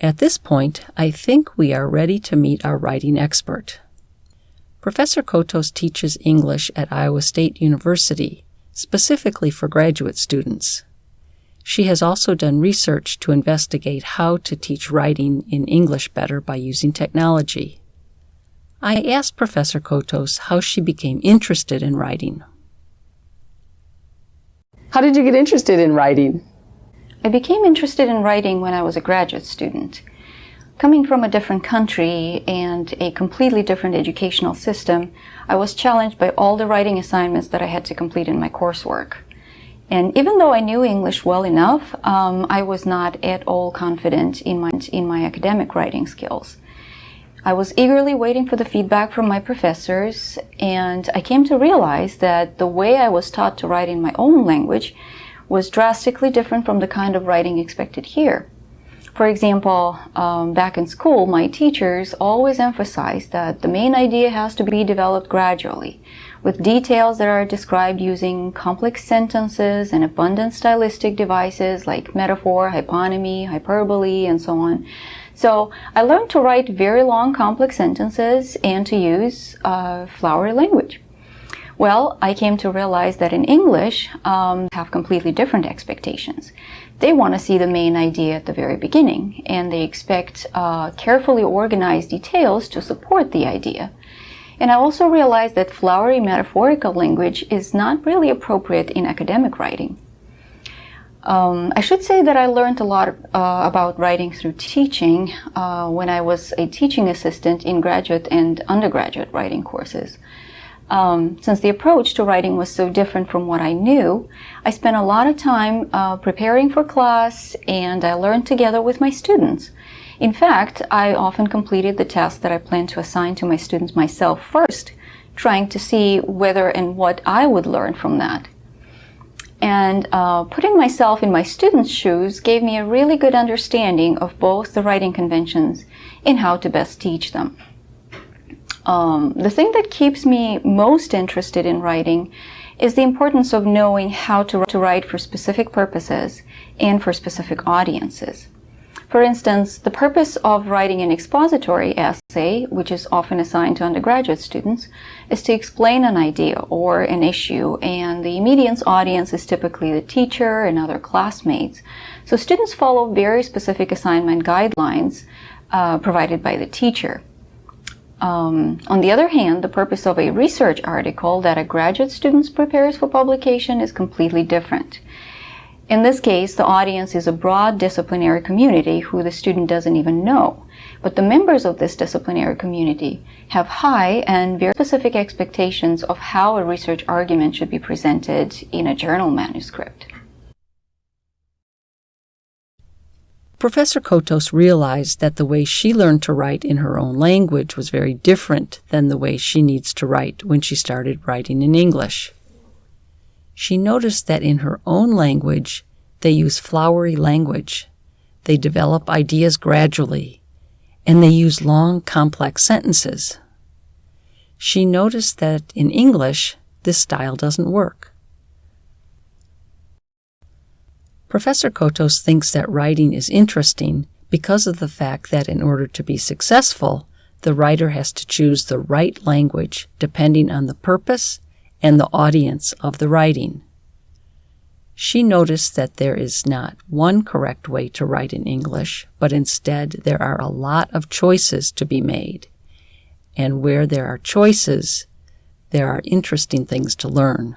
At this point, I think we are ready to meet our writing expert. Professor Cotos teaches English at Iowa State University, specifically for graduate students. She has also done research to investigate how to teach writing in English better by using technology. I asked Professor Cotos how she became interested in writing. How did you get interested in writing? I became interested in writing when I was a graduate student. Coming from a different country and a completely different educational system, I was challenged by all the writing assignments that I had to complete in my coursework. And even though I knew English well enough, um, I was not at all confident in my, in my academic writing skills. I was eagerly waiting for the feedback from my professors, and I came to realize that the way I was taught to write in my own language was drastically different from the kind of writing expected here. For example, um, back in school, my teachers always emphasized that the main idea has to be developed gradually, with details that are described using complex sentences and abundant stylistic devices like metaphor, hyponymy, hyperbole, and so on. So I learned to write very long complex sentences and to use uh, flowery language. Well, I came to realize that in English, um, have completely different expectations. They want to see the main idea at the very beginning, and they expect uh, carefully organized details to support the idea. And I also realized that flowery metaphorical language is not really appropriate in academic writing. Um, I should say that I learned a lot uh, about writing through teaching uh, when I was a teaching assistant in graduate and undergraduate writing courses. Um, since the approach to writing was so different from what I knew, I spent a lot of time uh, preparing for class and I learned together with my students. In fact, I often completed the tasks that I planned to assign to my students myself first, trying to see whether and what I would learn from that. And uh, putting myself in my students' shoes gave me a really good understanding of both the writing conventions and how to best teach them. Um, the thing that keeps me most interested in writing is the importance of knowing how to, to write for specific purposes and for specific audiences. For instance, the purpose of writing an expository essay, which is often assigned to undergraduate students, is to explain an idea or an issue, and the immediate audience is typically the teacher and other classmates. So students follow very specific assignment guidelines uh, provided by the teacher. Um, on the other hand, the purpose of a research article that a graduate student prepares for publication is completely different. In this case, the audience is a broad disciplinary community who the student doesn't even know. But the members of this disciplinary community have high and very specific expectations of how a research argument should be presented in a journal manuscript. Professor Cotos realized that the way she learned to write in her own language was very different than the way she needs to write when she started writing in English. She noticed that in her own language, they use flowery language. They develop ideas gradually, and they use long, complex sentences. She noticed that in English, this style doesn't work. Professor Cotos thinks that writing is interesting because of the fact that in order to be successful, the writer has to choose the right language depending on the purpose and the audience of the writing. She noticed that there is not one correct way to write in English, but instead there are a lot of choices to be made. And where there are choices, there are interesting things to learn.